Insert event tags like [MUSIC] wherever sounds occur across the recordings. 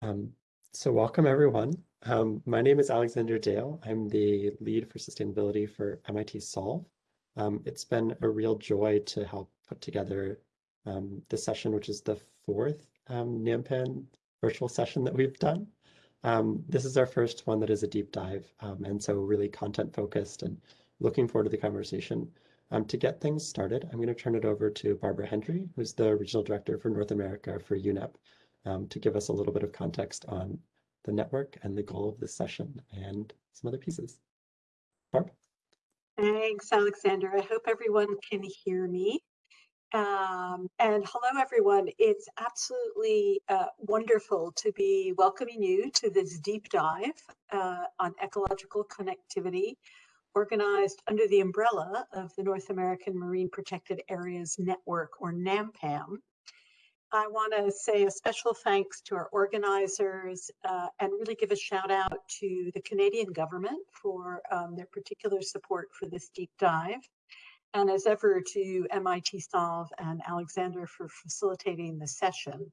Um, so welcome everyone. Um, my name is Alexander Dale. I'm the lead for sustainability for MIT Solve. Um, it's been a real joy to help put together um, this session, which is the fourth um, NAMPAN virtual session that we've done. Um, this is our first one that is a deep dive, um, and so really content focused and looking forward to the conversation. To get things started, I'm going to turn it over to Barbara Hendrie, who's the Regional Director for North America for UNEP, um, to give us a little bit of context on the network and the goal of this session and some other pieces. Barb? Thanks, Alexander. I hope everyone can hear me. Um, and hello, everyone. It's absolutely uh, wonderful to be welcoming you to this deep dive uh, on ecological connectivity organized under the umbrella of the North American Marine Protected Areas Network, or NAMPAN. I want to say a special thanks to our organizers uh, and really give a shout out to the Canadian government for um, their particular support for this deep dive. And as ever to MIT Solve and Alexander for facilitating the session.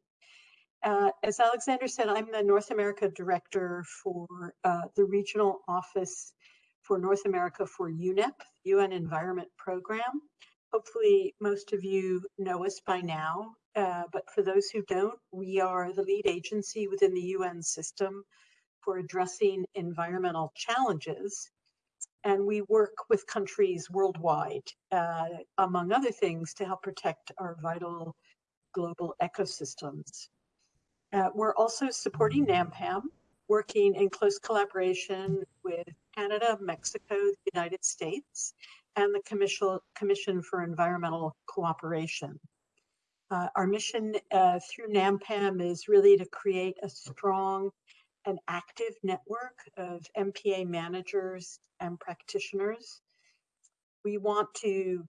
Uh, as Alexander said, I'm the North America Director for uh, the Regional Office for North America for UNEP, UN Environment Program. Hopefully most of you know us by now. Uh, but for those who don't, we are the lead agency within the UN system for addressing environmental challenges. And we work with countries worldwide, uh, among other things, to help protect our vital global ecosystems. Uh, we're also supporting NAMPAN, working in close collaboration with Canada, Mexico, the United States, and the Commission, Commission for Environmental Cooperation. Uh, our mission uh, through NAMPAN is really to create a strong and active network of MPA managers and practitioners. We want to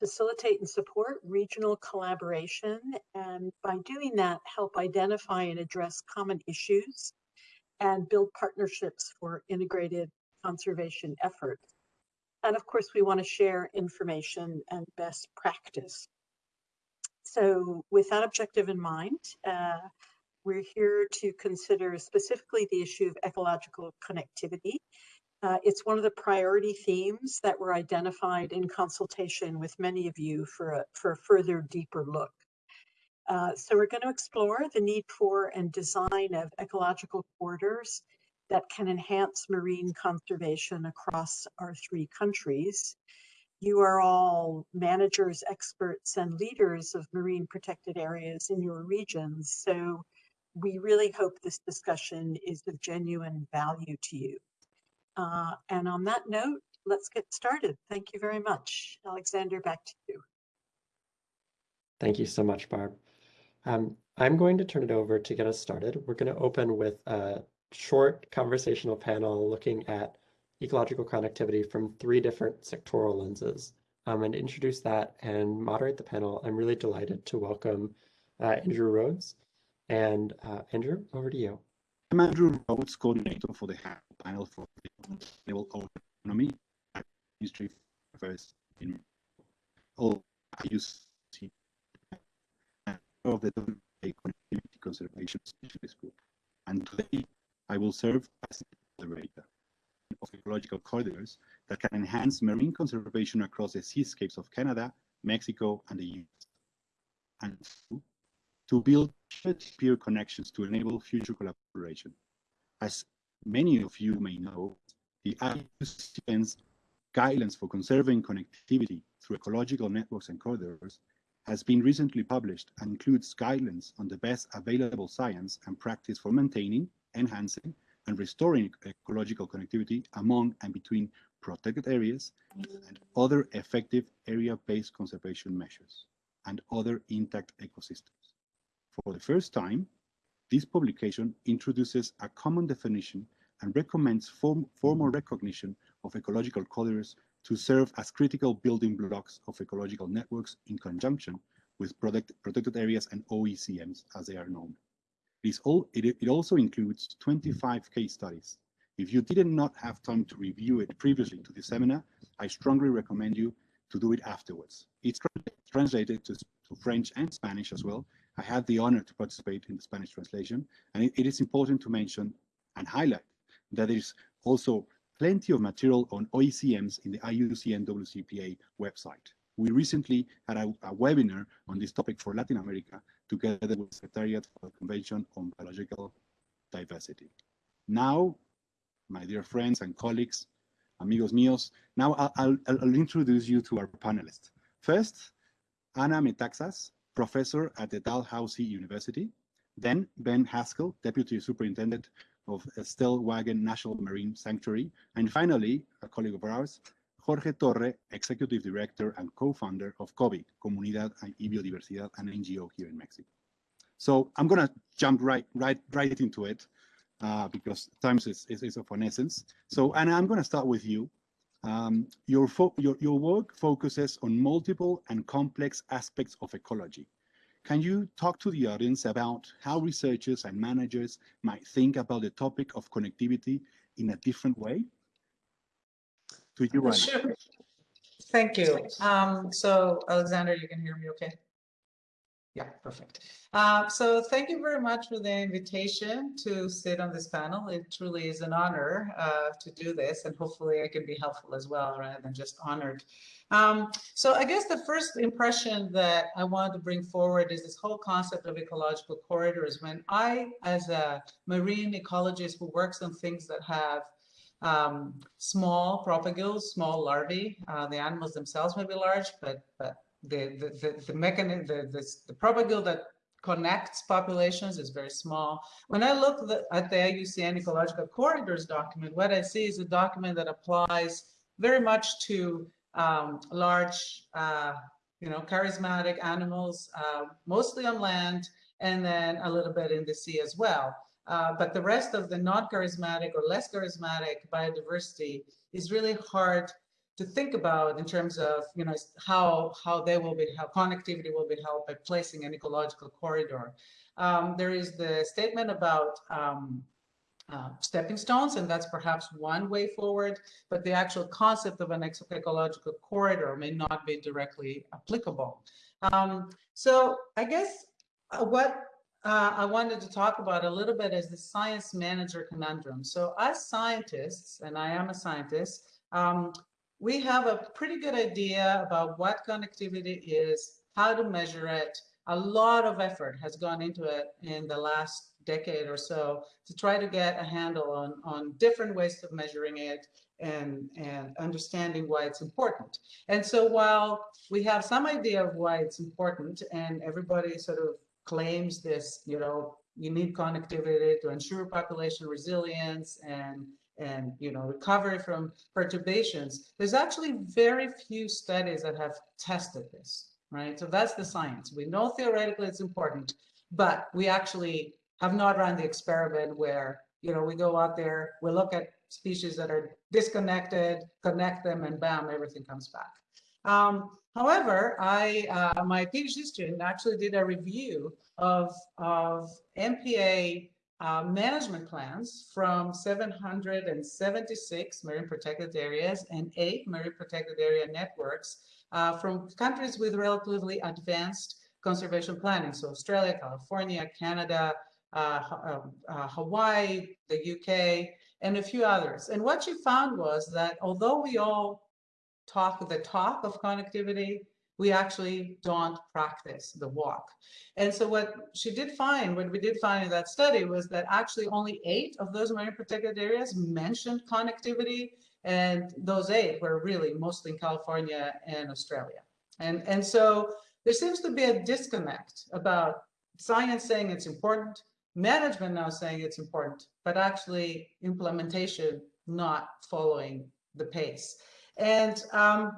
facilitate and support regional collaboration and by doing that help identify and address common issues and build partnerships for integrated conservation efforts. And of course we want to share information and best practice. So with that objective in mind, uh, we're here to consider specifically the issue of ecological connectivity. Uh, it's one of the priority themes that were identified in consultation with many of you for a, for a further deeper look. Uh, so we're going to explore the need for and design of ecological corridors that can enhance marine conservation across our three countries you are all managers, experts, and leaders of marine protected areas in your regions. So we really hope this discussion is of genuine value to you. Uh, and on that note, let's get started. Thank you very much. Alexander, back to you. Thank you so much, Barb. Um, I'm going to turn it over to get us started. We're going to open with a short conversational panel looking at ecological connectivity from three different sectoral lenses. Um, and introduce that and moderate the panel, I'm really delighted to welcome uh, Andrew Rhodes. And uh, Andrew, over to you. I'm Andrew Rhodes, coordinator for the panel for sustainable economy Ministry of Affairs in all use of the Connectivity Conservation Specialist Group. And today I will serve as the moderator of ecological corridors that can enhance marine conservation across the seascapes of Canada, Mexico, and the US. And to build peer connections to enable future collaboration. As many of you may know, the IUCN's guidelines for conserving connectivity through ecological networks and corridors has been recently published and includes guidelines on the best available science and practice for maintaining, enhancing, and restoring ecological connectivity among and between protected areas and other effective area-based conservation measures and other intact ecosystems. For the first time, this publication introduces a common definition and recommends form, formal recognition of ecological corridors to serve as critical building blocks of ecological networks in conjunction with protect, protected areas and OECMs as they are known. It, all, it, it also includes 25 case studies. If you did not have time to review it previously to the seminar, I strongly recommend you to do it afterwards. It's translated to, to French and Spanish as well, I had the honor to participate in the Spanish translation, and it, it is important to mention and highlight that there is also plenty of material on OECMs in the IUCN WCPA website. We recently had a, a, webinar on this topic for Latin America together with the Secretariat for the Convention on Biological Diversity. Now, my dear friends and colleagues, amigos míos, now I'll, I'll, I'll introduce you to our panelists. First, Anna Metaxas, professor at the Dalhousie University. Then Ben Haskell, deputy superintendent of Stellwagen National Marine Sanctuary. And finally, a colleague of ours, Jorge Torre, executive director and co-founder of COBI, Comunidad y Biodiversidad, an NGO here in Mexico. So I'm going to jump right, right, right into it uh, because time is, is, is, of an essence. So, Anna, I'm going to start with you. Um, your, your, your work focuses on multiple and complex aspects of ecology. Can you talk to the audience about how researchers and managers might think about the topic of connectivity in a different way? To you. Sure. Thank you. Um, so, Alexander, you can hear me okay? Yeah, perfect. Uh, so thank you very much for the invitation to sit on this panel. It truly is an honor uh, to do this, and hopefully I can be helpful as well, rather than just honored. Um, so I guess the first impression that I wanted to bring forward is this whole concept of ecological corridors. When I, as a marine ecologist who works on things that have um, small propagules, small larvae, uh, the animals themselves may be large, but, but the, the, the, the mechanism, the, the, the propagule that connects populations is very small. When I look at the IUCN Ecological Corridors document, what I see is a document that applies very much to um, large, uh, you know, charismatic animals, uh, mostly on land, and then a little bit in the sea as well. Uh, but the rest of the non-charismatic or less charismatic biodiversity is really hard to think about in terms of you know how how they will be how connectivity will be helped by placing an ecological corridor. Um, there is the statement about um, uh, stepping stones, and that's perhaps one way forward, but the actual concept of an ecological corridor may not be directly applicable. Um, so I guess uh, what uh, I wanted to talk about a little bit is the science manager conundrum. So as scientists, and I am a scientist, um, we have a pretty good idea about what connectivity is, how to measure it. A lot of effort has gone into it in the last decade or so to try to get a handle on, on different ways of measuring it and, and understanding why it's important. And so while we have some idea of why it's important and everybody sort of claims this, you know, you need connectivity to ensure population resilience and and you know recovery from perturbations. There's actually very few studies that have tested this right? So that's the science. We know theoretically it's important but we actually have not run the experiment where you know we go out there we look at species that are disconnected connect them and bam everything comes back um, however i uh, my phd student actually did a review of of mpa uh, management plans from 776 marine protected areas and eight marine protected area networks uh, from countries with relatively advanced conservation planning. So Australia, California, Canada, uh, um, uh, Hawaii, the UK, and a few others. And what she found was that although we all talk the talk of connectivity, we actually don't practice the walk. And so what she did find, what we did find in that study was that actually only eight of those marine protected areas mentioned connectivity and those eight were really mostly in California and Australia. And, and so there seems to be a disconnect about science saying it's important, management now saying it's important, but actually implementation not following the pace. And um,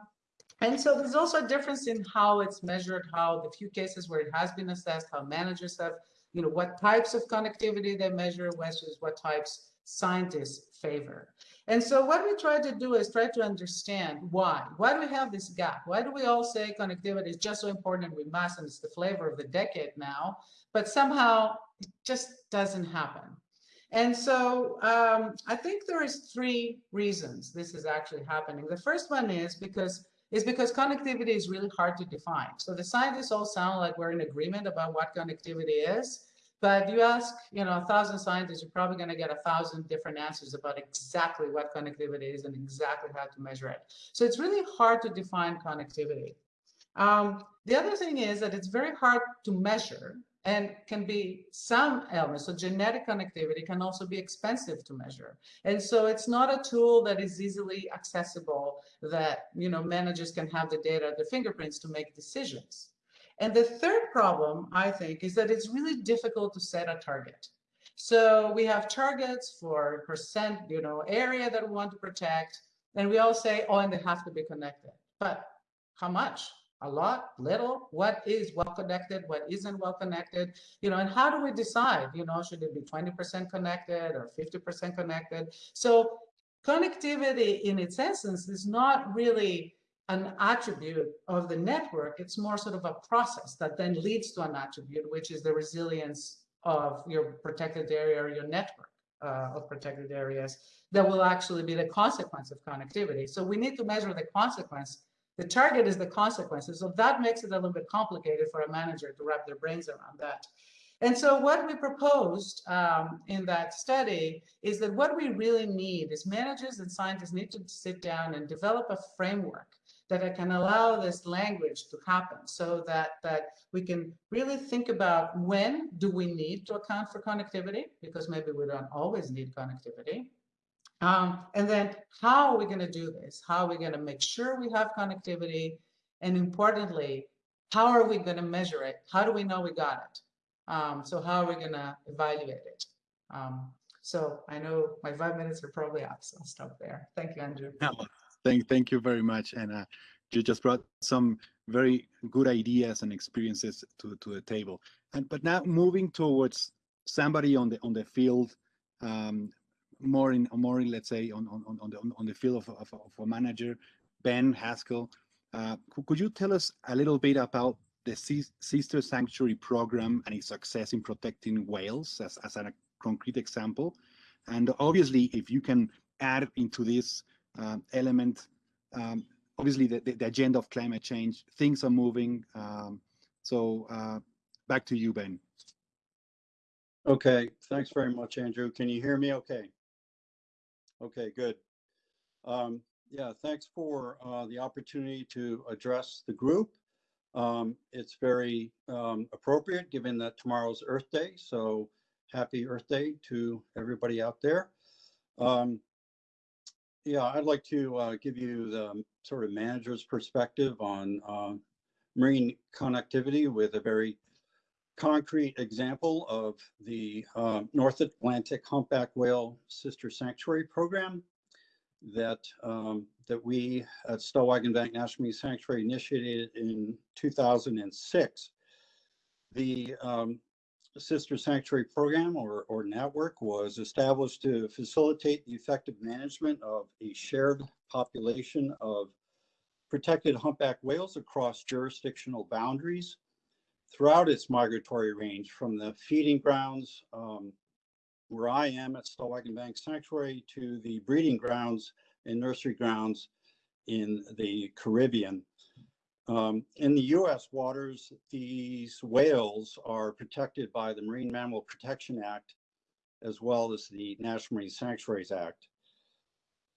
and so there's also a difference in how it's measured, how the few cases where it has been assessed, how managers have, you know, what types of connectivity they measure versus what types scientists favor. And so what we try to do is try to understand why. Why do we have this gap? Why do we all say connectivity is just so important we must, and it's the flavor of the decade now, but somehow it just doesn't happen. And so um, I think there is three reasons this is actually happening. The first one is because is because connectivity is really hard to define. So the scientists all sound like we're in agreement about what connectivity is, but you ask, you know, a thousand scientists, you're probably going to get a thousand different answers about exactly what connectivity is and exactly how to measure it. So it's really hard to define connectivity. Um, the other thing is that it's very hard to measure and can be some elements. So genetic connectivity can also be expensive to measure. And so it's not a tool that is easily accessible that, you know, managers can have the data the fingerprints to make decisions. And the third problem, I think, is that it's really difficult to set a target. So we have targets for percent, you know, area that we want to protect, and we all say, oh, and they have to be connected. But how much? A lot, little? What is well connected? What isn't well connected? You know, and how do we decide? You know, should it be 20% connected or 50% connected? So connectivity in its essence is not really an attribute of the network. It's more sort of a process that then leads to an attribute, which is the resilience of your protected area or your network uh, of protected areas that will actually be the consequence of connectivity. So we need to measure the consequence. The target is the consequences. So that makes it a little bit complicated for a manager to wrap their brains around that. And so what we proposed um, in that study is that what we really need is managers and scientists need to sit down and develop a framework that can allow this language to happen so that, that we can really think about when do we need to account for connectivity, because maybe we don't always need connectivity. Um, and then how are we going to do this? How are we going to make sure we have connectivity? And importantly, how are we going to measure it? How do we know we got it? Um, so how are we going to evaluate it? Um, so I know my five minutes are probably up, so I'll stop there. Thank you, Andrew. No, Thank, thank you very much. And uh, you just brought some very good ideas and experiences to, to the table. And but now moving towards somebody on the on the field, um, more in more in let's say on on on the on the field of, of, of a manager, Ben Haskell. Uh, could you tell us a little bit about the Sister Sanctuary program and its success in protecting whales as, as a concrete example? And obviously, if you can add into this um, element. Um, obviously, the, the, the, agenda of climate change, things are moving. Um, so uh, back to you, Ben. Okay, thanks very much, Andrew. Can you hear me okay? Okay, good. Um, yeah, thanks for uh, the opportunity to address the group. Um, it's very um, appropriate given that tomorrow's Earth Day, so happy Earth Day to everybody out there. Um, yeah, I'd like to uh, give you the sort of manager's perspective on uh, marine connectivity with a very concrete example of the uh, North Atlantic humpback whale sister sanctuary program that um, that we at Stellwagen Bank National Marine Sanctuary initiated in 2006. The um, Sister Sanctuary Program or, or network was established to facilitate the effective management of a shared population of protected humpback whales across jurisdictional boundaries throughout its migratory range from the feeding grounds um, where I am at Stellwagen Bank Sanctuary to the breeding grounds and nursery grounds in the Caribbean. Um, in the U.S. waters, these whales are protected by the Marine Mammal Protection Act, as well as the National Marine Sanctuaries Act.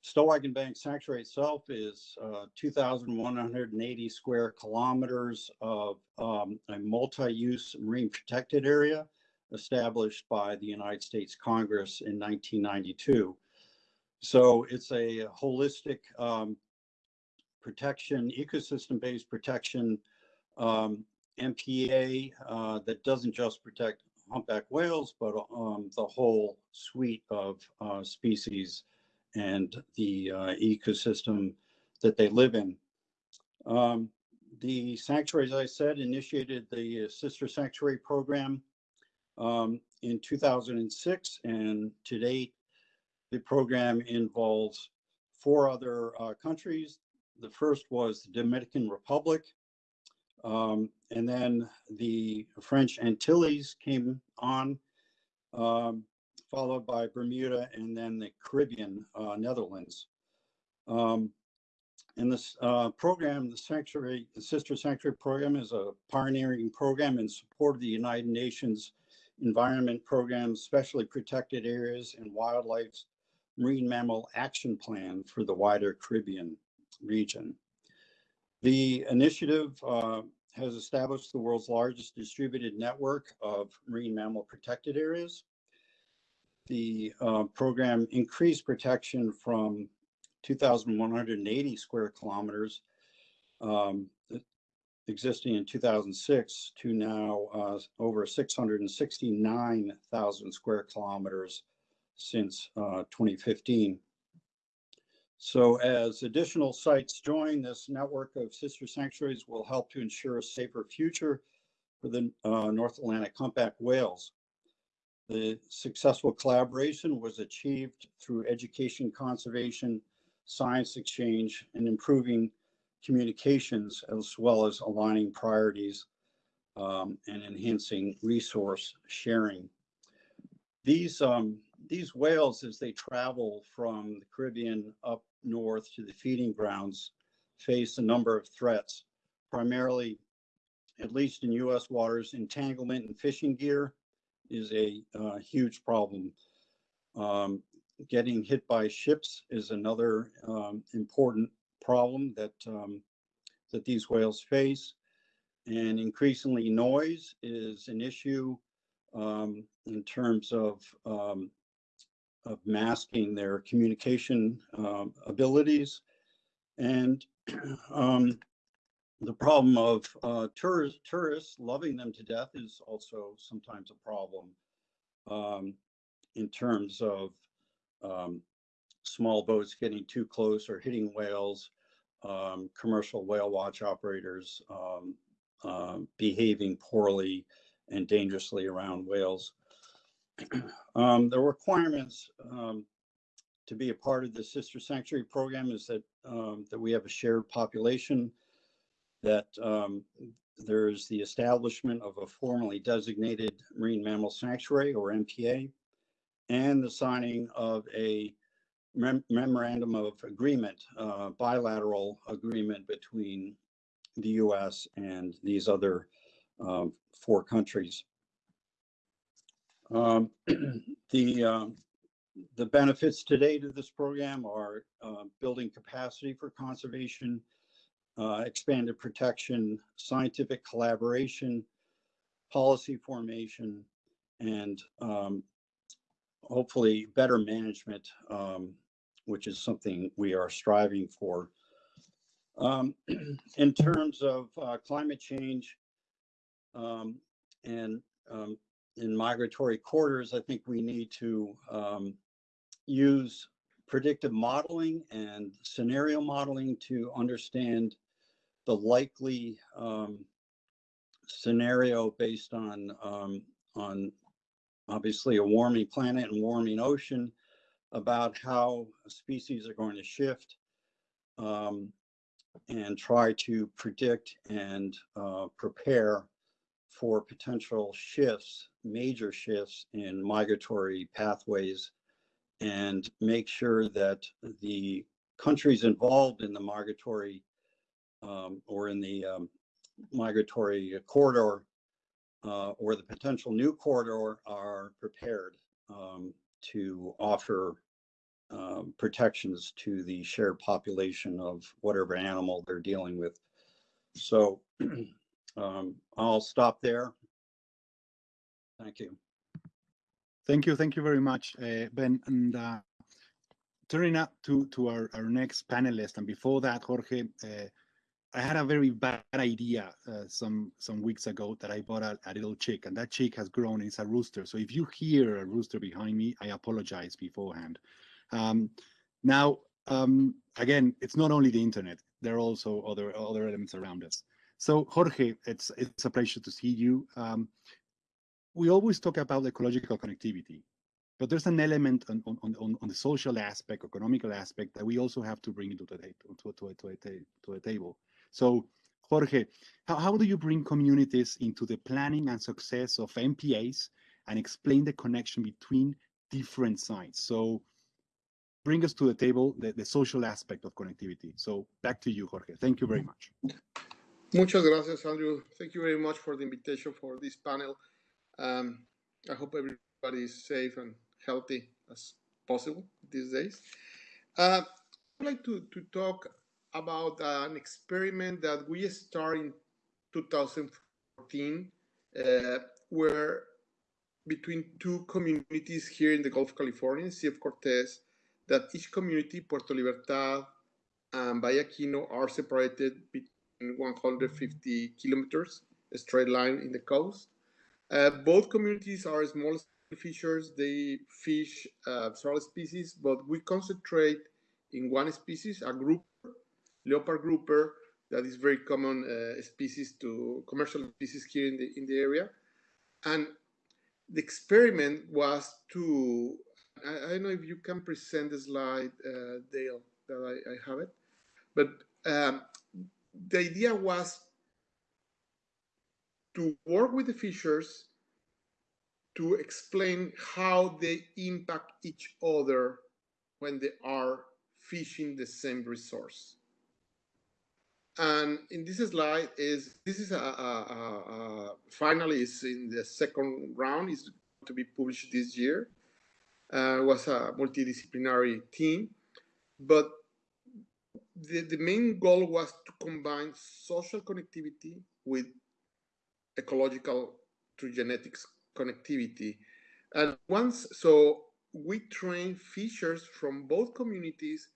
Stellwagen Bank Sanctuary itself is uh, 2,180 square kilometers of um, a multi-use marine protected area established by the United States Congress in 1992. So it's a holistic um, protection, ecosystem-based protection um, MPA uh, that doesn't just protect humpback whales, but um, the whole suite of uh, species and the uh, ecosystem that they live in. Um, the sanctuary, as I said, initiated the Sister Sanctuary Program um, in 2006, and to date, the program involves four other uh, countries the first was the Dominican Republic. Um, and then the French Antilles came on, um, followed by Bermuda and then the Caribbean uh, Netherlands. Um, and this uh, program, the Sanctuary, the Sister Sanctuary Program is a pioneering program in support of the United Nations Environment Program, Specially Protected Areas and Wildlife's Marine Mammal Action Plan for the wider Caribbean region. The initiative uh, has established the world's largest distributed network of marine mammal protected areas. The uh, program increased protection from 2,180 square kilometers um, existing in 2006 to now uh, over 669,000 square kilometers since uh, 2015. So as additional sites join, this network of sister sanctuaries will help to ensure a safer future for the uh, North Atlantic humpback whales. The successful collaboration was achieved through education conservation, science exchange, and improving communications, as well as aligning priorities um, and enhancing resource sharing. These, um, these whales, as they travel from the Caribbean up north to the feeding grounds face a number of threats, primarily, at least in U.S. waters, entanglement and fishing gear is a uh, huge problem. Um, getting hit by ships is another um, important problem that um, that these whales face, and increasingly noise is an issue um, in terms of um, of masking their communication um, abilities. And [CLEARS THROAT] the problem of uh, tourists, tourists loving them to death is also sometimes a problem um, in terms of um, small boats getting too close or hitting whales, um, commercial whale watch operators um, uh, behaving poorly and dangerously around whales. [CLEARS THROAT] Um, the requirements um, to be a part of the Sister Sanctuary program is that that we have a shared population, that um, there's the establishment of a formally designated marine mammal sanctuary or MPA, and the signing of a mem memorandum of agreement, uh, bilateral agreement between the U.S. and these other um, four countries. Um, [CLEARS THROAT] the uh, the benefits today to this program are uh, building capacity for conservation, uh, expanded protection, scientific collaboration, policy formation, and um, hopefully better management, um, which is something we are striving for. Um, [CLEARS THROAT] in terms of uh, climate change um, and um, in migratory corridors, I think we need to um, use predictive modeling and scenario modeling to understand the likely um, scenario based on um, on obviously a warming planet and warming ocean about how species are going to shift um, and try to predict and uh, prepare for potential shifts, major shifts in migratory pathways and make sure that the countries involved in the migratory um, or in the um, migratory corridor uh, or the potential new corridor are prepared um, to offer um, protections to the shared population of whatever animal they're dealing with. So [CLEARS THROAT] Um, I'll stop there. Thank you. Thank you. Thank you very much, uh, Ben. And uh, turning up to, to our, our next panelist, and before that, Jorge, uh, I had a very bad idea uh, some some weeks ago that I bought a, a, little chick, and that chick has grown. It's a rooster. So if you hear a rooster behind me, I apologize beforehand. Um, now, um, again, it's not only the internet. There are also other other elements around us. So Jorge, it's it's a pleasure to see you. Um, we always talk about ecological connectivity, but there's an element on, on, on, on the social aspect, economical aspect that we also have to bring into the to, to, to, to the table. So Jorge, how, how do you bring communities into the planning and success of MPAs and explain the connection between different sites? So bring us to the table the, the social aspect of connectivity. So back to you, Jorge. Thank you very mm-hmm. much. Muchas gracias, Andrew. Thank you very much for the invitation for this panel. Um, I hope everybody is safe and healthy as possible these days. Uh, I'd like to, to talk about an experiment that we started in 2014, uh, where between two communities here in the Gulf of California, Sea of Cortez, that each community, Puerto Libertad and Bahia Kino, are separated between 150 kilometers, a straight line in the coast. Uh, both communities are small fishers. They fish uh, several species, but we concentrate in one species, a group, leopard grouper, that is very common uh, species to commercial species here in the in the area. And the experiment was to I, I don't know if you can present the slide, uh, Dale, that I, I have it, but um, the idea was to work with the fishers to explain how they impact each other when they are fishing the same resource. And in this slide is this is a, a, a, finally is in the second round is to be published this year. Uh, was a multidisciplinary team, but the, the main goal was to combine social connectivity with ecological through genetics connectivity. And once, so we train fishers from both communities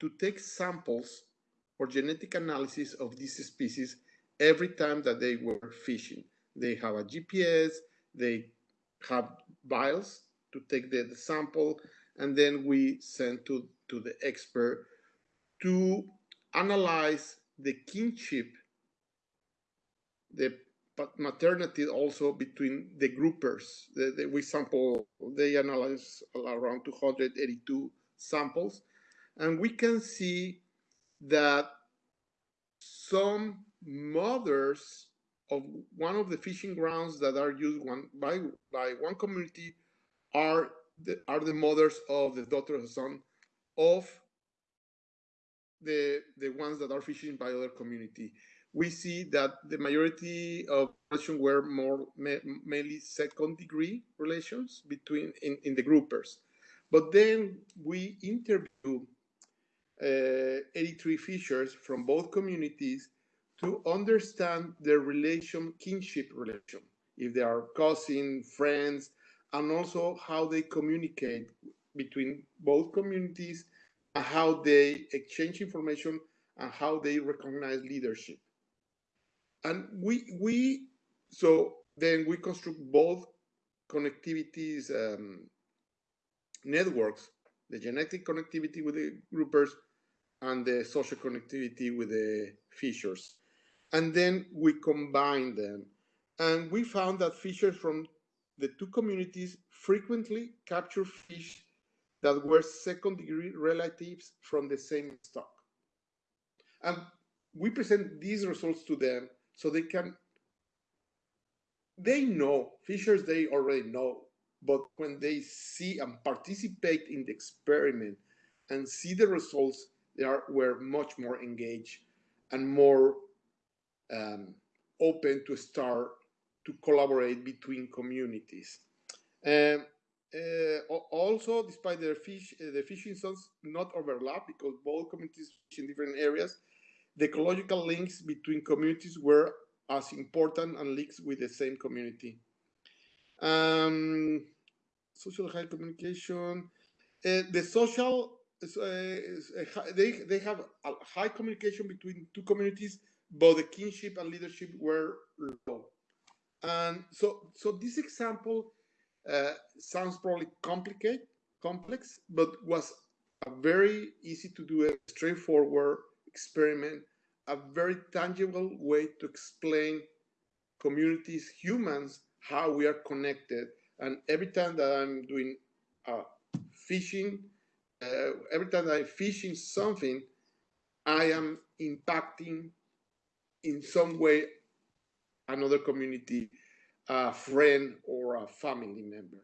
to take samples for genetic analysis of these species every time that they were fishing. They have a GPS, they have vials to take the, the sample, and then we send to, to the expert to analyze the kinship, the maternity also between the groupers. The, the, we sample, they analyze around 282 samples, and we can see that some mothers of one of the fishing grounds that are used one by by one community are the are the mothers of the daughter and son of the the ones that are fishing by other community we see that the majority of relations were more mainly second degree relations between in, in the groupers. But then we interview uh, 83 fishers from both communities to understand their relation, kinship relation, if they are cousin, friends, and also how they communicate between both communities and how they exchange information and how they recognize leadership and we we so then we construct both connectivities um, networks the genetic connectivity with the groupers and the social connectivity with the fishers and then we combine them. And we found that fishers from the two communities frequently capture fish that were second degree relatives from the same stock. And we present these results to them so they can they know fishers they already know but when they see and participate in the experiment and see the results they are were much more engaged and more um, open to start to collaborate between communities. Um, uh, also despite their fish uh, the fishing zones not overlap because both communities fish in different areas the ecological links between communities were as important and links with the same community. Um, social high communication. Uh, the social, uh, they, they have a high communication between two communities, but the kinship and leadership were low. And so, so this example uh, sounds probably complicated, complex, but was a very easy to do a straightforward experiment, a very tangible way to explain communities, humans, how we are connected. And every time that I'm doing uh, fishing, uh, every time I'm fishing something, I am impacting in some way another community, a friend or a family member.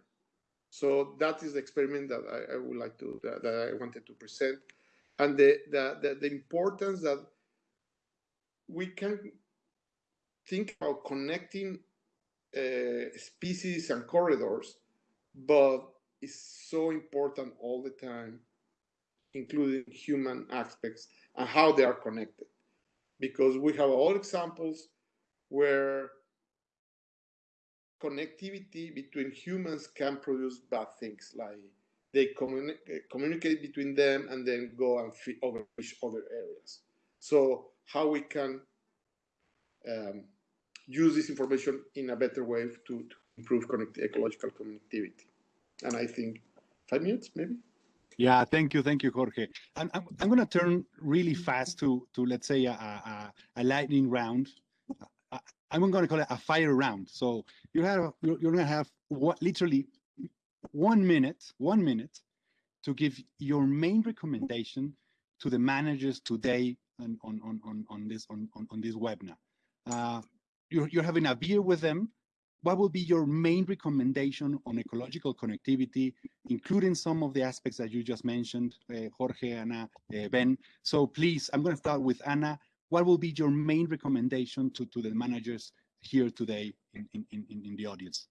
So that is the experiment that I, I would like to that, that, I wanted to present, and the, the the the importance that we can think about connecting uh, species and corridors, but it's so important all the time, including human aspects and how they are connected. Because we have all examples where connectivity between humans can produce bad things, like they communi- communicate between them and then go and feed over other areas. So how we can um, use this information in a better way to, to improve connect- ecological connectivity. And I think five minutes, maybe. Yeah, thank you, thank you, Jorge. I'm, I'm, I'm going to turn really fast to, to let's say, a, a, a lightning round. I, I'm going to call it a fire round. So you have, you're, you're going to have what, literally one minute, one minute to give your main recommendation to the managers today on, on, on, on, this, on, on, on this webinar. Uh, you're, you're having a beer with them. What will be your main recommendation on ecological connectivity, including some of the aspects that you just mentioned, uh, Jorge, Anna, uh, Ben? So please, I'm going to start with Anna. What will be your main recommendation to, to the managers here today in, in, in, in the audience?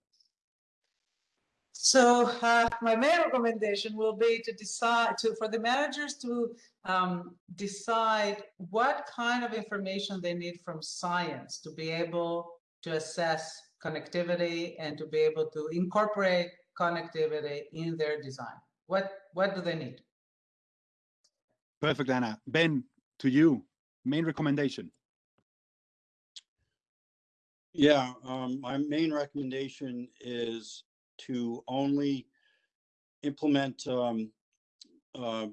So uh, my main recommendation will be to decide to for the managers to um, decide what kind of information they need from science to be able to assess connectivity and to be able to incorporate connectivity in their design. What what do they need? Perfect, Anna. Ben, to you, main recommendation. Yeah, um, my main recommendation is to only implement um, uh,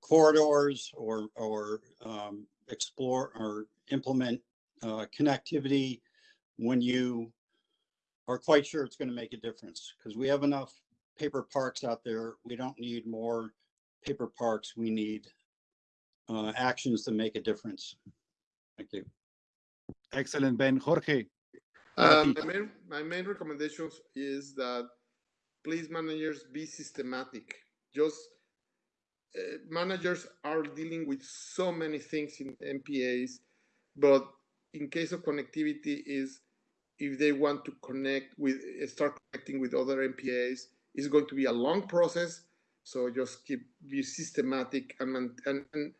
corridors or or um, explore or implement uh, connectivity when you are quite sure it's going to make a difference because we have enough paper parks out there. We don't need more paper parks. We need uh, actions to make a difference. Thank you. Excellent, Ben. Jorge. Um, my, main, my main recommendation is that please managers be systematic. Just uh, managers are dealing with so many things in MPAs, but in case of connectivity is if they want to connect with start connecting with other MPAs, it's going to be a long process. So just keep be systematic and and, and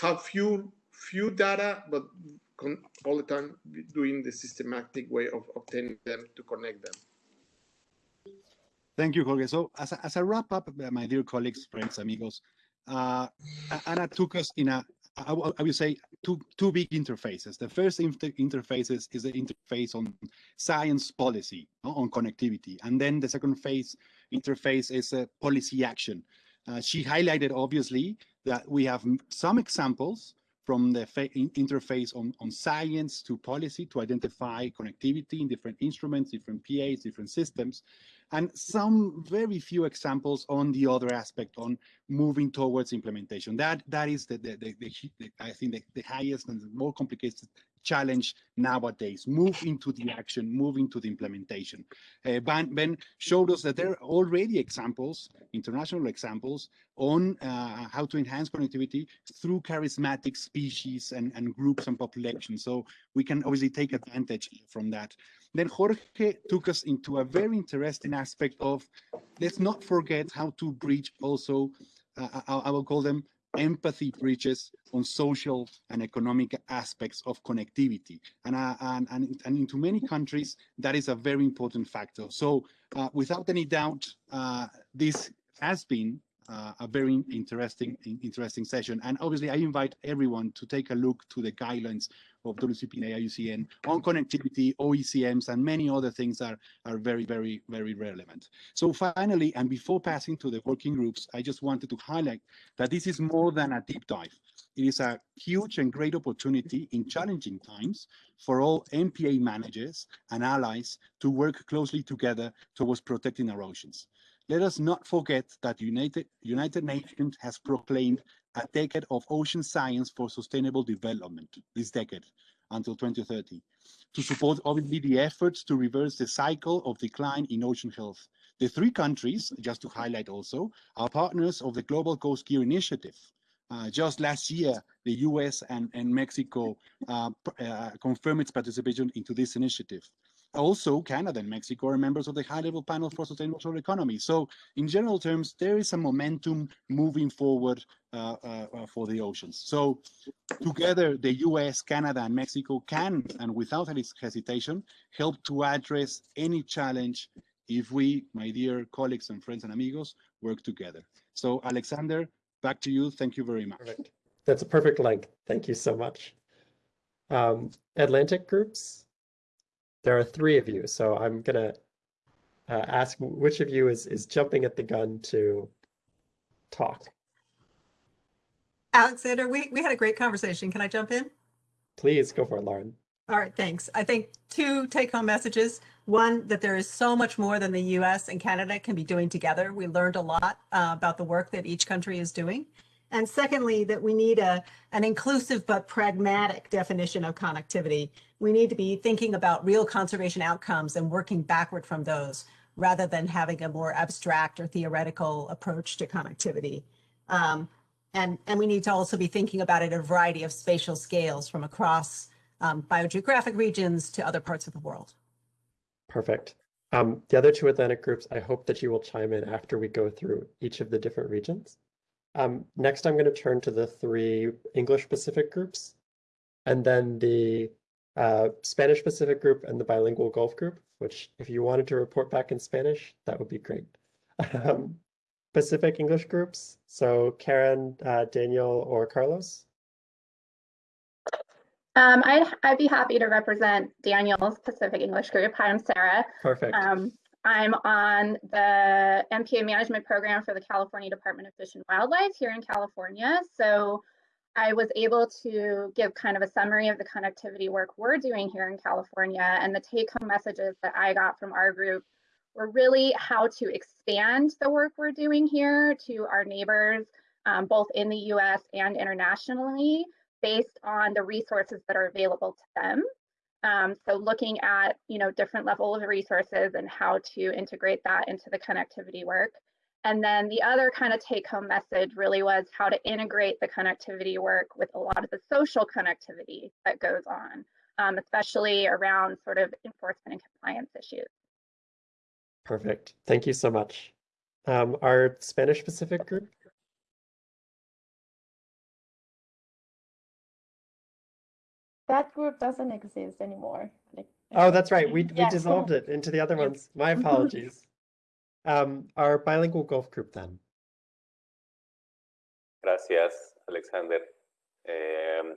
have few few data, but all the time doing the systematic way of obtaining them to connect them. Thank you, Jorge. So as a, as a wrap up, my dear colleagues, friends, amigos, uh, Anna took us in a, I, I would say, two, two big interfaces. The first inter interfaces is the interface on science policy, on connectivity. And then the second phase interface is a policy action. Uh, she highlighted, obviously, that we have some examples from the interface on, on science to policy to identify connectivity in different instruments, different PAs, different systems, and some very few examples on the other aspect on moving towards implementation. That that is the, the, the, the I think the, highest and the more complicated challenge nowadays. Move into the action, move into the implementation. Uh, ben, ben, showed us that there are already examples, international examples, on uh, how to enhance connectivity through charismatic species and, and groups and populations. So we can obviously take advantage from that. Then Jorge took us into a very interesting aspect of, let's not forget how to bridge also, uh, I, I will call them empathy bridges on social and economic aspects of connectivity. And, uh, and, and, and, into many countries, that is a very important factor. So uh, without any doubt, uh, this has been uh, a very interesting interesting session. And obviously, I invite everyone to take a look to the guidelines of WCP and IUCN on connectivity, OECMs, and many other things are, are very, very, very relevant. So finally, and before passing to the working groups, I just wanted to highlight that this is more than a deep dive. It is a huge and great opportunity in challenging times for all MPA managers and allies to work closely together towards protecting our oceans. Let us not forget that United, United Nations has proclaimed a decade of ocean science for sustainable development this decade until 2030 to support obviously the efforts to reverse the cycle of decline in ocean health. The three countries, just to highlight also, are partners of the Global Ghost Gear Initiative. Uh, just last year, the US and, and Mexico uh, uh, confirmed its participation into this initiative. Also, Canada and Mexico are members of the high-level panel for sustainable economy. So in general terms, there is a momentum moving forward uh, uh, uh, for the oceans. So together, the US, Canada, and Mexico can, and without any hesitation, help to address any challenge if we, my dear colleagues and friends and amigos, work together. So Alexander, back to you. Thank you very much. Perfect. That's a perfect length. Thank you so much. Um, Atlantic groups, there are three of you, so I'm gonna uh, ask which of you is is jumping at the gun to talk. Alexander, we, we had a great conversation. Can I jump in? Please go for it, Lauren. All right, thanks. I think two take home messages. One, that there is so much more than the US and Canada can be doing together. We learned a lot uh, about the work that each country is doing. And secondly, that we need a, an inclusive but pragmatic definition of connectivity. We need to be thinking about real conservation outcomes and working backward from those rather than having a more abstract or theoretical approach to connectivity. Um, and, and we need to also be thinking about it at a variety of spatial scales from across um, biogeographic regions to other parts of the world. Perfect. Um, the other two Atlantic groups, I hope that you will chime in after we go through each of the different regions. Um, next, I'm going to turn to the three English Pacific groups, and then the uh, Spanish Pacific group and the bilingual Gulf group, which if you wanted to report back in Spanish, that would be great. [LAUGHS] Um, Pacific English groups, so Karen, uh, Daniel, or Carlos? Um, I'd, I'd be happy to represent Daniel's Pacific English group. Hi, I'm Sarah. Perfect. Um, I'm on the MPA management program for the California Department of Fish and Wildlife here in California. So I was able to give kind of a summary of the connectivity work we're doing here in California. And the take home messages that I got from our group were really how to expand the work we're doing here to our neighbors, um, both in the US and internationally, based on the resources that are available to them. Um, so looking at, you know, different level of resources and how to integrate that into the connectivity work. And then the other kind of take home message really was how to integrate the connectivity work with a lot of the social connectivity that goes on, um, especially around sort of enforcement and compliance issues. Perfect. Thank you so much. Um, our Spanish Pacific group? That group doesn't exist anymore. Like, Oh, that's right. We, we Yeah. dissolved it into the other ones. My [LAUGHS] apologies. Um, our bilingual Gulf group then. Gracias, Alexander. Eh,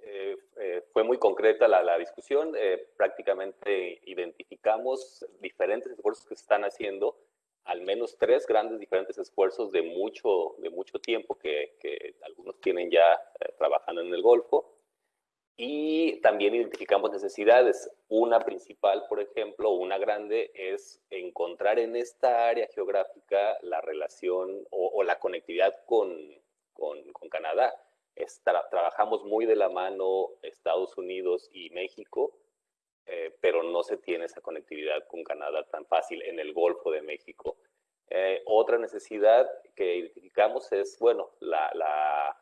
eh, eh, fue muy concreta la, la discusión. Eh, prácticamente identificamos diferentes esfuerzos que se están haciendo, al menos tres grandes diferentes esfuerzos de mucho, de mucho tiempo que, que algunos tienen ya eh, trabajando en el Golfo. Y también identificamos necesidades. Una principal, por ejemplo, una grande, es encontrar en esta área geográfica la relación o, la conectividad con, con, Canadá. Trabajamos muy de la mano Estados Unidos y México, eh, pero no se tiene esa conectividad con Canadá tan fácil en el Golfo de México. Eh, otra necesidad que identificamos es, bueno, la, la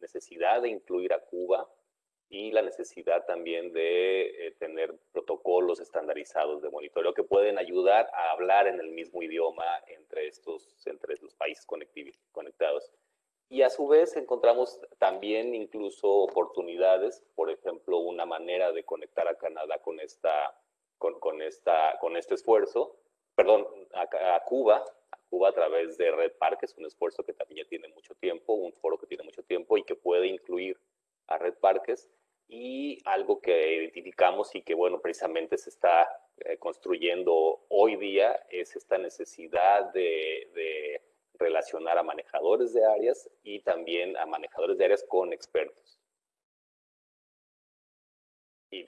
necesidad de incluir a Cuba y la necesidad también de eh, tener protocolos estandarizados de monitoreo que pueden ayudar a hablar en el mismo idioma entre estos, entre los países conectados. Y a su vez encontramos también incluso oportunidades, por ejemplo, una manera de conectar a Canadá con, esta, con, con esta, con este esfuerzo, perdón, a, a Cuba, Cuba a través de Red Park, es un esfuerzo que también ya tiene mucho tiempo, un foro que tiene mucho tiempo y que puede incluir a Red Parques y algo que identificamos y que, bueno, precisamente se está eh, construyendo hoy día es esta necesidad de, de, relacionar a manejadores de áreas y también a manejadores de áreas con expertos. Y.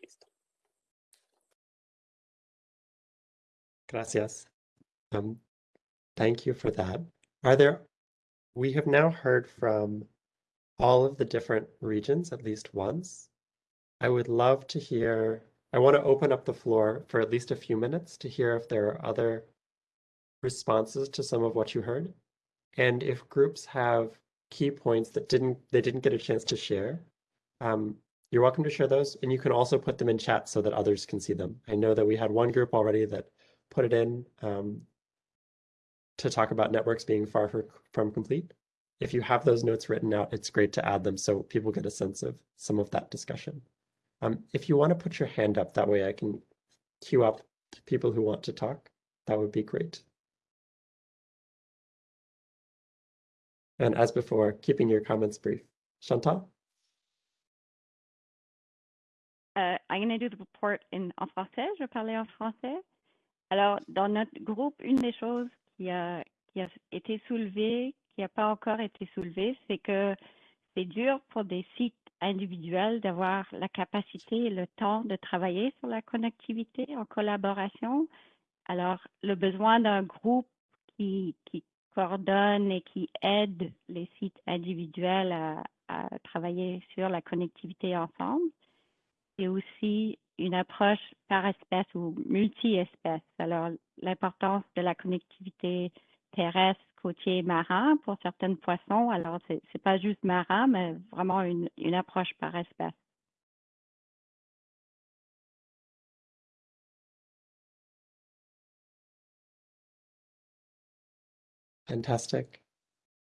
Gracias. Um, thank you for that. Are there, we have now heard from all of the different regions at least once. I would love to hear, I want to open up the floor for at least a few minutes to hear if there are other responses to some of what you heard. And if groups have key points that didn't they didn't get a chance to share, um, you're welcome to share those. And you can also put them in chat so that others can see them. I know that we had one group already that put it in um, to talk about networks being far from complete. If you have those notes written out, it's great to add them so people get a sense of some of that discussion. Um, if you want to put your hand up, that way I can queue up people who want to talk. That would be great. And as before, keeping your comments brief. Chantal? Uh, I'm going to do the report in, en français. Je vais parler en français. Alors, dans notre groupe, une des choses qui a, qui a été soulevée, qui n'a pas encore été soulevée, c'est que c'est dur pour des sites individuels d'avoir la capacité et le temps de travailler sur la connectivité en collaboration. Alors, le besoin d'un groupe qui, qui coordonne et qui aide les sites individuels à, à travailler sur la connectivité ensemble, et aussi une approche par espèce ou multi-espèce. Alors, l'importance de la connectivité terrestre, côtier, marin pour certains poissons. Alors, c'est n'est pas juste marin, mais vraiment une, une approche par espèce. Fantastic.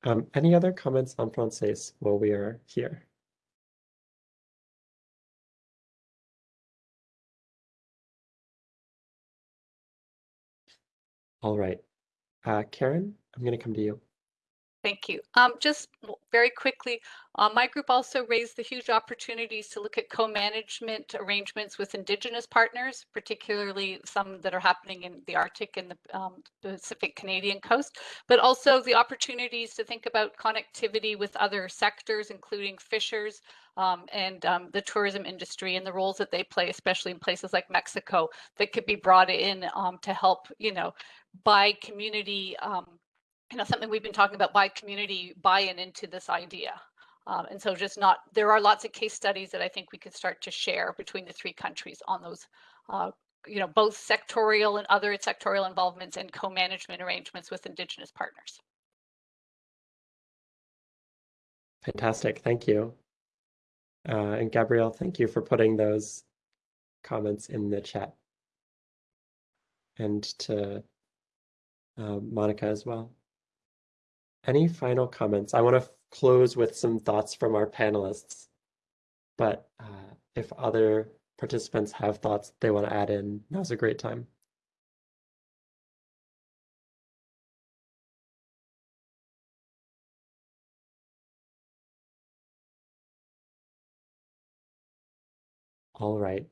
Um, any other comments on Francais while we are here? All right. Uh, Karen, I'm going to come to you. Thank you. Um, just very quickly, uh, my group also raised the huge opportunities to look at co-management arrangements with Indigenous partners, particularly some that are happening in the Arctic and the um, Pacific Canadian coast, but also the opportunities to think about connectivity with other sectors, including fishers um, and um, the tourism industry and the roles that they play, especially in places like Mexico, that could be brought in um, to help, you know, by community um, you know, something we've been talking about by community buy-in into this idea. Um, and so just not, there are lots of case studies that I think we could start to share between the three countries on those, uh, you know, both sectorial and other sectorial involvements and co-management arrangements with Indigenous partners. Fantastic, thank you. Uh, and Gabrielle, thank you for putting those comments in the chat. And to uh, Monica as well. Any final comments? I want to close with some thoughts from our panelists, but uh, if other participants have thoughts they want to add in, now's a great time. All right.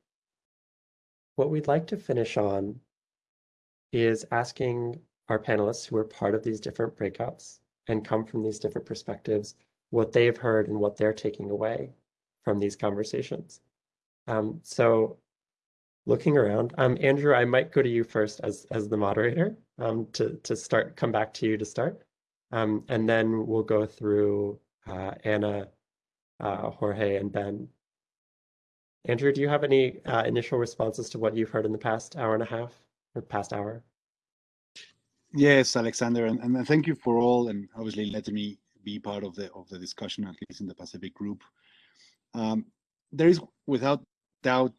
What we'd like to finish on is asking our panelists who are part of these different breakouts and come from these different perspectives, what they've heard and what they're taking away from these conversations. Um, so looking around, um, Andrew, I might go to you first as, as the moderator um, to, to start, come back to you to start. Um, and then we'll go through uh, Anna, uh, Jorge, and Ben. Andrew, do you have any uh, initial responses to what you've heard in the past hour and a half or past hour? Yes, Alexander, and, and thank you for all, and obviously letting me be part of the of the discussion, at least in the Pacific group. Um, there is, without doubt,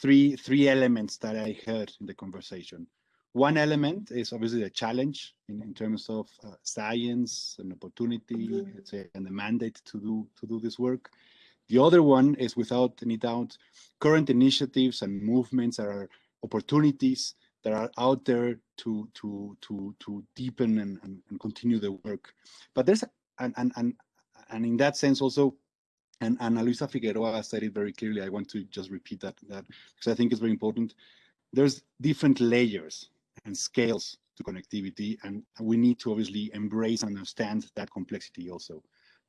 three three elements that I heard in the conversation. One element is obviously the challenge in, in terms of uh, science and opportunity, mm -hmm. say, and the mandate to do to do this work. The other one is, without any doubt, current initiatives and movements that are opportunities that are out there to to to to deepen and, and, and continue the work. But there's and and and and in that sense also, and Ana Luisa Figueroa said it very clearly. I want to just repeat that that because I think it's very important. There's different layers and scales to connectivity, and we need to obviously embrace and understand that complexity also.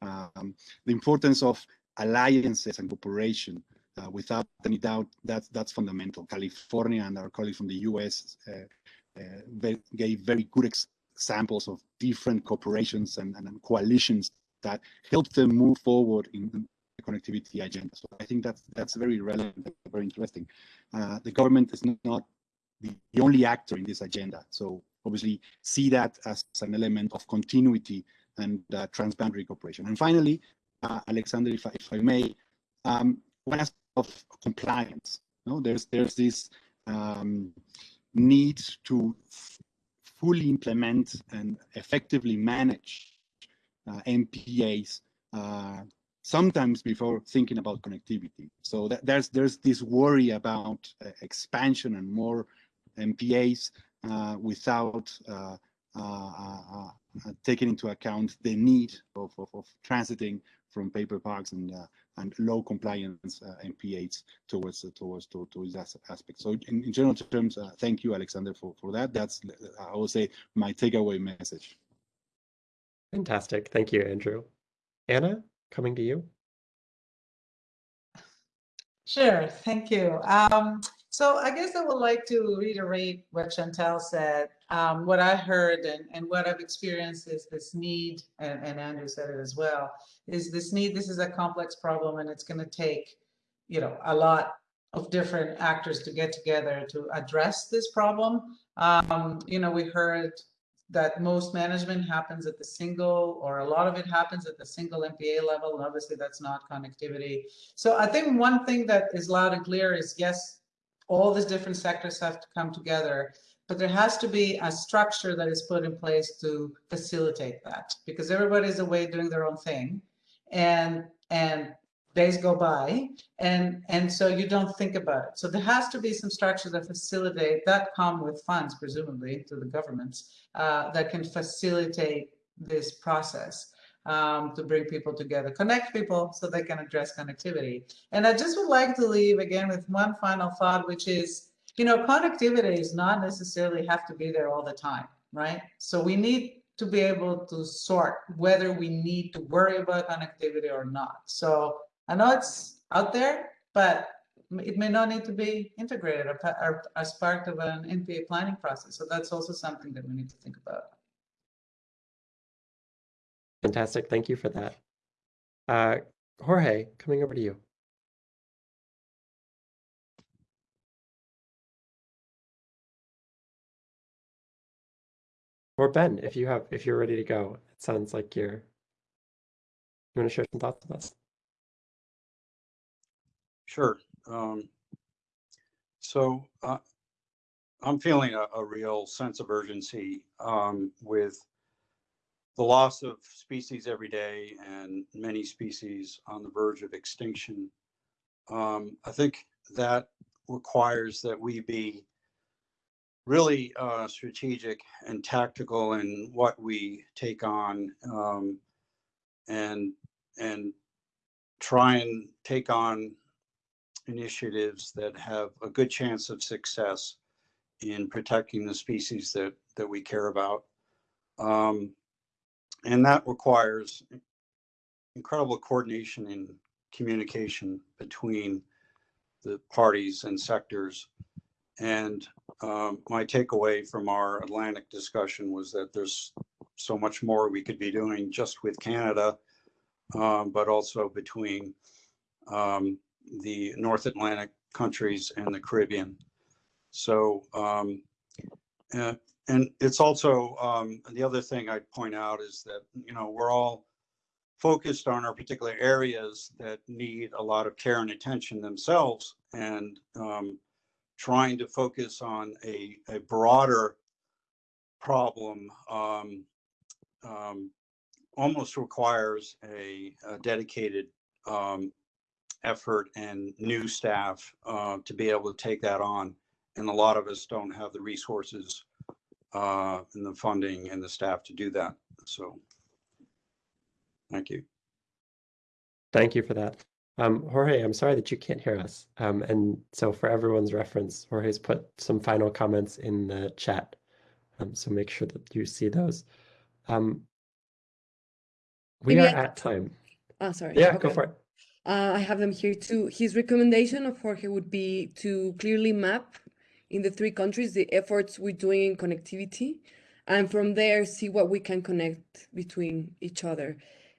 Um, the importance of alliances and cooperation uh, without any doubt, that's that's fundamental. California and our colleagues from the U.S. Uh, uh, gave very good examples of different corporations and, and, coalitions that helped them move forward in the connectivity agenda. So I think that's that's very relevant, and very interesting. Uh, the government is not the, the only actor in this agenda. So obviously see that as an element of continuity and uh, transboundary cooperation. And finally, uh, Alexander, if I, if I may, um, one of compliance. You know, there's there's this um, need to fully implement and effectively manage uh, MPAs uh, sometimes before thinking about connectivity. So that, there's there's this worry about uh, expansion and more MPAs uh, without uh, uh, taking into account the need of, of, of transiting from paper parks and and low compliance uh, MPAs towards uh, towards to, towards that aspect. So in, in general terms, uh, thank you, Alexander, for for that. That's I will say my takeaway message. Fantastic, thank you, Andrew. Anna, coming to you. Sure, thank you. Um, so I guess I would like to reiterate what Chantal said. Um, what I heard and, and what I've experienced is this need, and, and Andrew said it as well, is this need, this is a complex problem and it's going to take, you know, a lot of different actors to get together to address this problem. Um, you know, we heard that most management happens at the single or a lot of it happens at the single MPA level and obviously that's not connectivity. So I think one thing that is loud and clear is yes, all these different sectors have to come together, but there has to be a structure that is put in place to facilitate that because everybody's away doing their own thing and and days go by and and so you don't think about it so there has to be some structure that facilitate that come with funds presumably to the governments uh, that can facilitate this process um, to bring people together, connect people so they can address connectivity. And I just would like to leave again with one final thought, which is, you know, connectivity is not necessarily have to be there all the time, right? So we need to be able to sort whether we need to worry about connectivity or not. So I know it's out there, but it may not need to be integrated as part of an MPA planning process. So that's also something that we need to think about. Fantastic. Thank you for that. Uh, Jorge, coming over to you. Or Ben, if you have, if you're ready to go, it sounds like you're, you want to share some thoughts with us? Sure. Um, so uh, I'm feeling a, a, real sense of urgency um, with the loss of species every day and many species on the verge of extinction. Um, I think that requires that we be really uh, strategic and tactical in what we take on um, and and try and take on initiatives that have a good chance of success in protecting the species that that we care about. Um, and that requires incredible coordination and communication between the parties and sectors. And um, my takeaway from our Atlantic discussion was that there's so much more we could be doing just with Canada, um, but also between um, the North Atlantic countries and the Caribbean. So um, uh, and it's also um, the other thing I'd point out is that you know we're all focused on our particular areas that need a lot of care and attention themselves, and um, trying to focus on a, a broader problem um, um almost requires a, a dedicated um, effort and new staff uh, to be able to take that on. And a lot of us don't have the resources uh, and the funding and the staff to do that. So thank you. Thank you for that. Um, Jorge, I'm sorry that you can't hear us. Um, and so for everyone's reference, Jorge's put some final comments in the chat. Um, so make sure that you see those. Um, we Maybe are I... at time. Oh, sorry. Yeah, okay. go for it. Uh, I have them here too. His recommendation of Jorge would be to clearly map in the three countries, the efforts we're doing in connectivity, and from there see what we can connect between each other.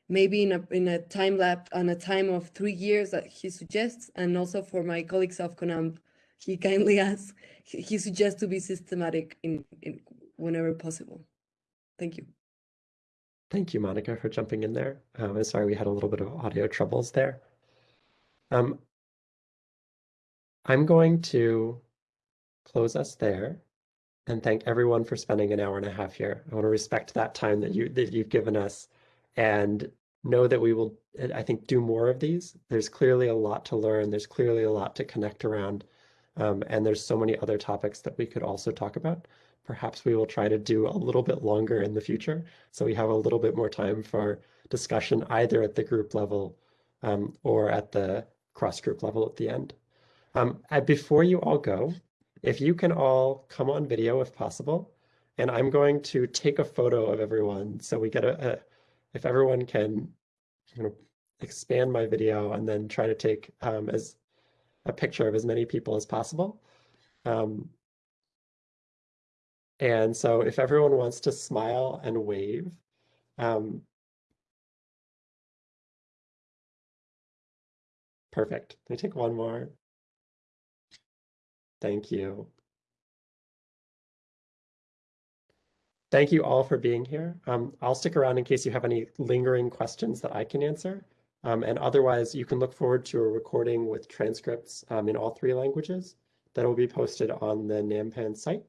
Maybe in a in a time lapse on a time of three years that he suggests, and also for my colleagues of CONANP, he kindly [LAUGHS] asks, he, he suggests to be systematic in, in whenever possible. Thank you. Thank you, Monica, for jumping in there. Um, I'm sorry we had a little bit of audio troubles there. Um, I'm going to close us there and thank everyone for spending an hour and a half here. I want to respect that time that you that you've given us and know that we will I think do more of these. There's clearly a lot to learn. There's clearly a lot to connect around. Um, and there's so many other topics that we could also talk about. Perhaps we will try to do a little bit longer in the future so we have a little bit more time for discussion either at the group level um, or at the cross group level at the end. Um, uh, before you all go, if you can all come on video if possible, and I'm going to take a photo of everyone so we get a, a if everyone can going to expand my video and then try to take um, as a picture of as many people as possible. Um, and so if everyone wants to smile and wave, um, perfect. Let me take one more. Thank you. Thank you all for being here. Um, I'll stick around in case you have any lingering questions that I can answer. Um, and otherwise, you can look forward to a recording with transcripts um, in all three languages that will be posted on the NAMPAN site.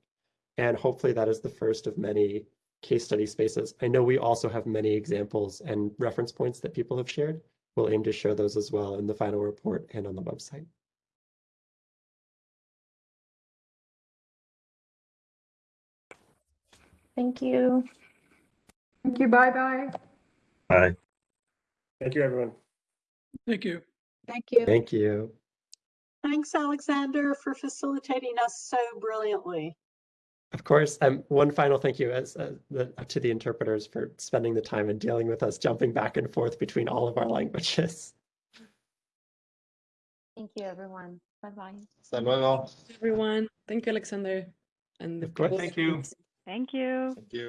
And hopefully that is the first of many case study spaces. I know we also have many examples and reference points that people have shared. We'll aim to share those as well in the final report and on the website. Thank you. Thank you. Bye bye. Bye. Thank you, everyone. Thank you. Thank you. Thank you. Thanks, Alexander, for facilitating us so brilliantly. Of course, um, one final thank you as uh, the, to the interpreters for spending the time and dealing with us, jumping back and forth between all of our languages. Thank you, everyone. Bye-bye. Hasta luego. Everyone, thank you, Alexander. And Of course. Thank you. Thank you. Thank you.